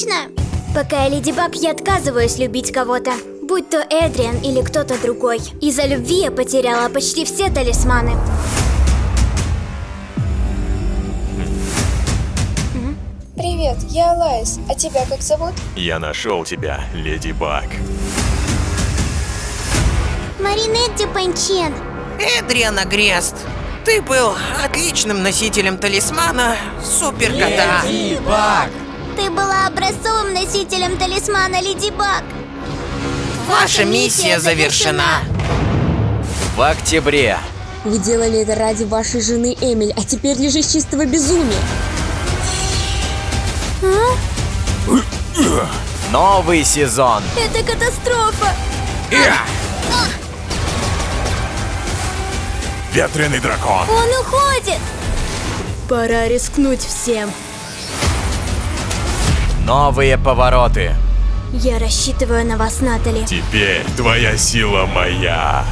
Отлично! Пока я Леди Баг, я отказываюсь любить кого-то. Будь то Эдриан или кто-то другой. Из-за любви я потеряла почти все талисманы. Привет, я Алайс. А тебя как зовут? Я нашел тебя, Леди Баг. Маринетти Панчен. Эдриана Грест, ты был отличным носителем талисмана Суперкота. Ты была образцовым носителем талисмана Леди Баг. Ваша миссия завершена. В октябре. Вы делали это ради вашей жены Эмиль, а теперь лишь из чистого безумия. Новый сезон. Это катастрофа! Ветреный дракон. Он уходит! Пора рискнуть всем. Новые повороты. Я рассчитываю на вас, Натали. Теперь твоя сила моя.